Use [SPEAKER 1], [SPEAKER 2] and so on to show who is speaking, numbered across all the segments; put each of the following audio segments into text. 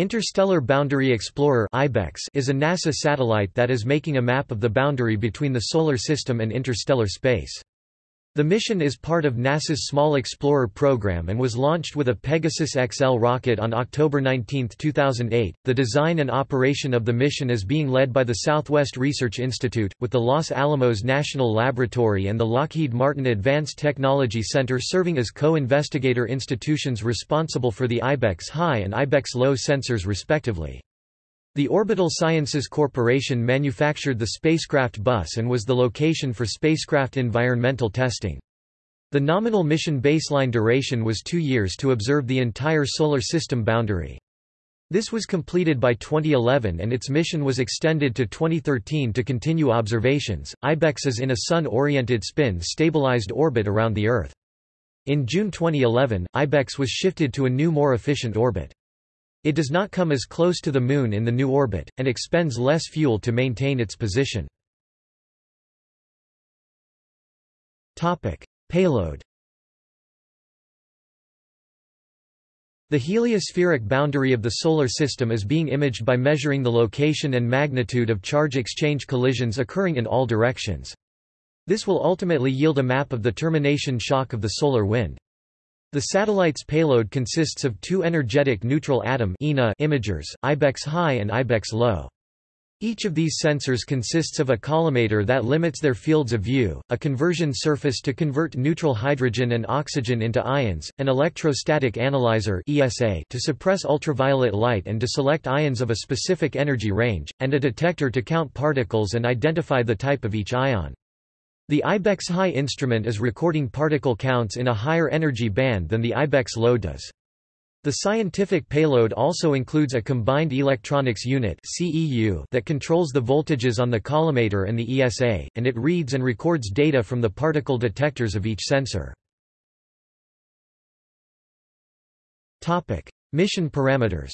[SPEAKER 1] Interstellar Boundary Explorer is a NASA satellite that is making a map of the boundary between the Solar System and interstellar space. The mission is part of NASA's Small Explorer program and was launched with a Pegasus XL rocket on October 19, 2008. The design and operation of the mission is being led by the Southwest Research Institute, with the Los Alamos National Laboratory and the Lockheed Martin Advanced Technology Center serving as co-investigator institutions responsible for the IBEX high and IBEX low sensors respectively. The Orbital Sciences Corporation manufactured the spacecraft bus and was the location for spacecraft environmental testing. The nominal mission baseline duration was two years to observe the entire Solar System boundary. This was completed by 2011 and its mission was extended to 2013 to continue observations. IBEX is in a Sun-oriented spin-stabilized orbit around the Earth. In June 2011, IBEX was shifted to a new more efficient orbit. It does not come as close to the Moon in the new orbit, and expends less fuel to maintain its position. Payload The heliospheric boundary of the Solar System is being imaged by measuring the location and magnitude of charge exchange collisions occurring in all directions. This will ultimately yield a map of the termination shock of the solar wind. The satellite's payload consists of two energetic neutral atom imagers, IBEX high and IBEX low. Each of these sensors consists of a collimator that limits their fields of view, a conversion surface to convert neutral hydrogen and oxygen into ions, an electrostatic analyzer ESA to suppress ultraviolet light and to select ions of a specific energy range, and a detector to count particles and identify the type of each ion. The IBEX high instrument is recording particle counts in a higher energy band than the IBEX low does. The scientific payload also includes a combined electronics unit that controls the voltages on the collimator and the ESA, and it reads and records data from the particle detectors of each sensor. Mission parameters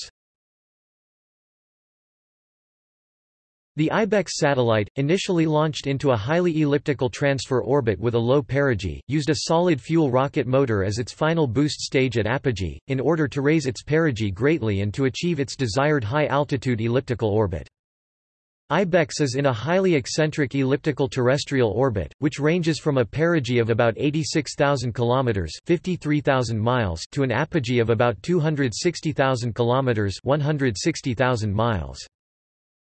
[SPEAKER 1] The IBEX satellite, initially launched into a highly elliptical transfer orbit with a low perigee, used a solid-fuel rocket motor as its final boost stage at apogee, in order to raise its perigee greatly and to achieve its desired high-altitude elliptical orbit. IBEX is in a highly eccentric elliptical terrestrial orbit, which ranges from a perigee of about 86,000 km 53,000 miles to an apogee of about 260,000 km 160,000 miles.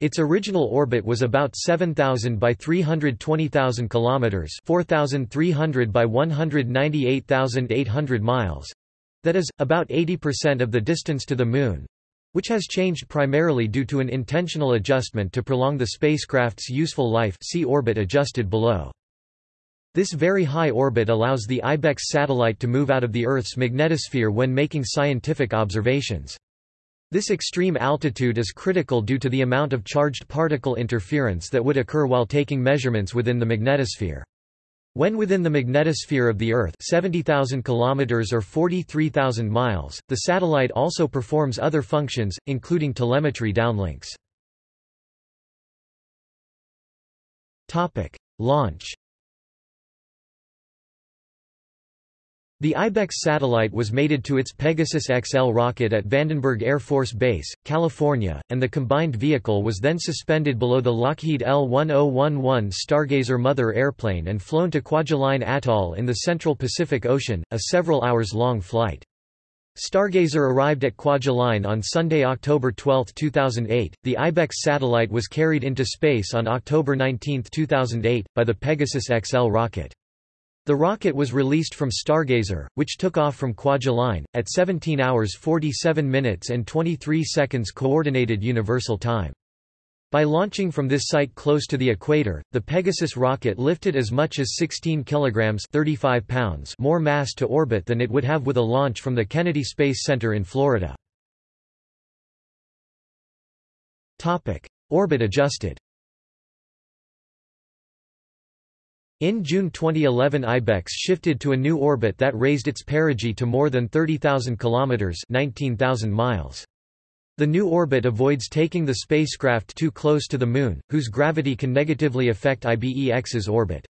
[SPEAKER 1] Its original orbit was about 7,000 by 320,000 kilometers, 4,300 by 198,800 miles. That is about 80% of the distance to the moon, which has changed primarily due to an intentional adjustment to prolong the spacecraft's useful life. See orbit adjusted below. This very high orbit allows the IBEX satellite to move out of the Earth's magnetosphere when making scientific observations. This extreme altitude is critical due to the amount of charged particle interference that would occur while taking measurements within the magnetosphere. When within the magnetosphere of the Earth 70,000 km or 43,000 miles, the satellite also performs other functions, including telemetry downlinks. Launch The IBEX satellite was mated to its Pegasus XL rocket at Vandenberg Air Force Base, California, and the combined vehicle was then suspended below the Lockheed L-1011 Stargazer mother airplane and flown to Kwajalein Atoll in the central Pacific Ocean, a several hours long flight. Stargazer arrived at Kwajalein on Sunday, October 12, 2008. The IBEX satellite was carried into space on October 19, 2008, by the Pegasus XL rocket. The rocket was released from Stargazer, which took off from Kwajalein, at 17 hours 47 minutes and 23 seconds Coordinated Universal Time. By launching from this site close to the equator, the Pegasus rocket lifted as much as 16 kilograms 35 pounds more mass to orbit than it would have with a launch from the Kennedy Space Center in Florida. Orbit adjusted In June 2011 IBEX shifted to a new orbit that raised its perigee to more than 30,000 kilometers, 19,000 miles. The new orbit avoids taking the spacecraft too close to the Moon, whose gravity can negatively affect IBEX's orbit.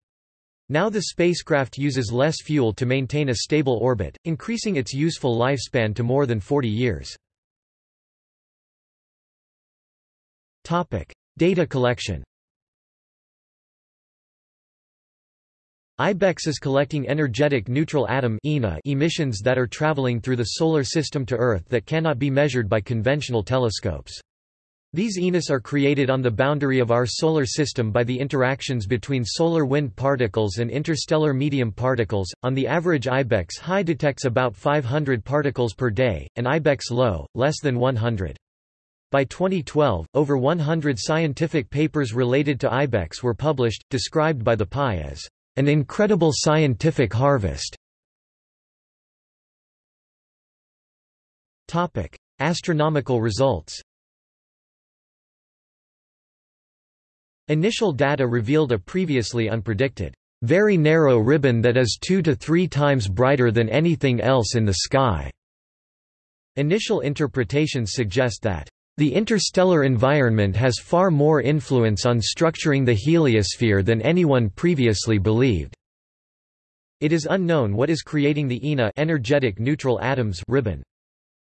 [SPEAKER 1] Now the spacecraft uses less fuel to maintain a stable orbit, increasing its useful lifespan to more than 40 years. Topic: Data collection. IBEX is collecting energetic neutral atom emissions that are traveling through the Solar System to Earth that cannot be measured by conventional telescopes. These ENAs are created on the boundary of our Solar System by the interactions between solar wind particles and interstellar medium particles. On the average IBEX high detects about 500 particles per day, and IBEX low, less than 100. By 2012, over 100 scientific papers related to IBEX were published, described by the PI as an incredible scientific harvest. Topic: Astronomical results. Initial data revealed a previously unpredicted, very narrow ribbon that is two to three times brighter than anything else in the sky. Initial interpretations suggest that the interstellar environment has far more influence on structuring the heliosphere than anyone previously believed. It is unknown what is creating the ENA energetic neutral atoms ribbon.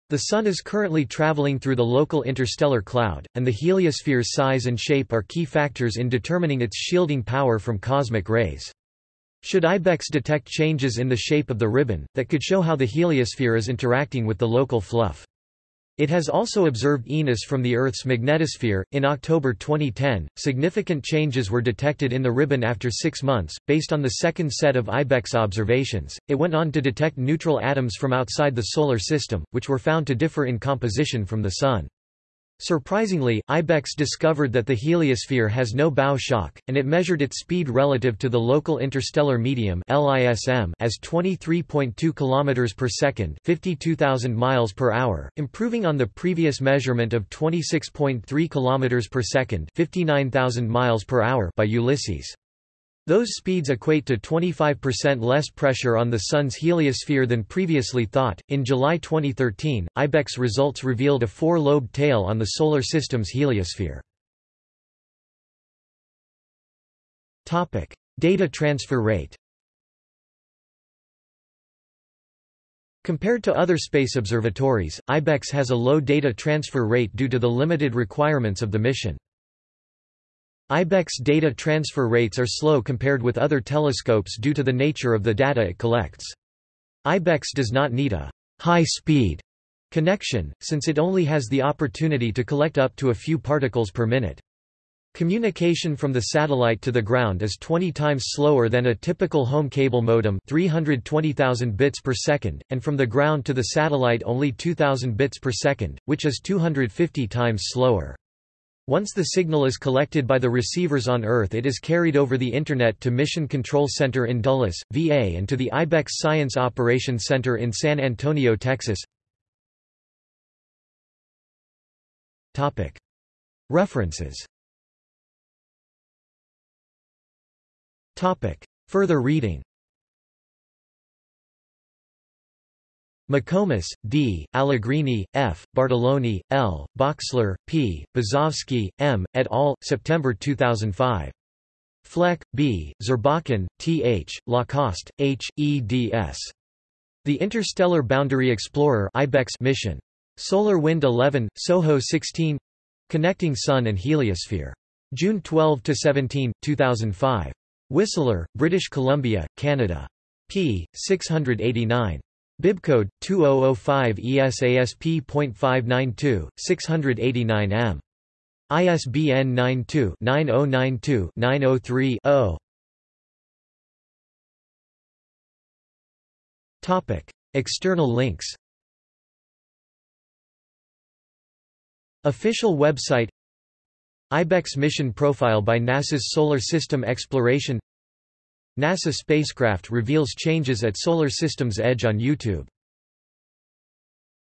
[SPEAKER 1] The Sun is currently traveling through the local interstellar cloud, and the heliosphere's size and shape are key factors in determining its shielding power from cosmic rays. Should IBEX detect changes in the shape of the ribbon, that could show how the heliosphere is interacting with the local fluff. It has also observed ENAs from the Earth's magnetosphere. In October 2010, significant changes were detected in the ribbon after six months. Based on the second set of IBEX observations, it went on to detect neutral atoms from outside the Solar System, which were found to differ in composition from the Sun. Surprisingly, IBEX discovered that the heliosphere has no bow shock, and it measured its speed relative to the local interstellar medium (LISM) as 23.2 km per second, 52,000 miles per hour, improving on the previous measurement of 26.3 km per second, 59,000 miles per hour by Ulysses. Those speeds equate to 25% less pressure on the Sun's heliosphere than previously thought. In July 2013, IBEX results revealed a four lobed tail on the Solar System's heliosphere. Data transfer rate. Compared to other space observatories, IBEX has a low data transfer rate due to the limited requirements of the mission. IBEX data transfer rates are slow compared with other telescopes due to the nature of the data it collects. IBEX does not need a high-speed connection, since it only has the opportunity to collect up to a few particles per minute. Communication from the satellite to the ground is 20 times slower than a typical home cable modem 320,000 bits per second, and from the ground to the satellite only 2,000 bits per second, which is 250 times slower. Once the signal is collected by the receivers on Earth it is carried over the Internet to Mission Control Center in Dulles, VA and to the IBEX Science Operations Center in San Antonio, Texas. References. Further reading McComas, D., Allegrini, F., Bartolone, L., Bochsler, P., Bzowski, M., et al., September 2005. Fleck, B., Zurbuchen, T. H., Lacoste, H., eds. The Interstellar Boundary Explorer IBEX mission. Solar Wind 11, Soho 16 Connecting Sun and Heliosphere. June 12–17, 2005. Whistler, British Columbia, Canada. p. 689. Bibcode 2005 ESASP.592 689M. ISBN 92-9092-903-0. Topic: External links. Official website IBEX mission profile by NASA's Solar System Exploration NASA spacecraft reveals changes at Solar System's edge on YouTube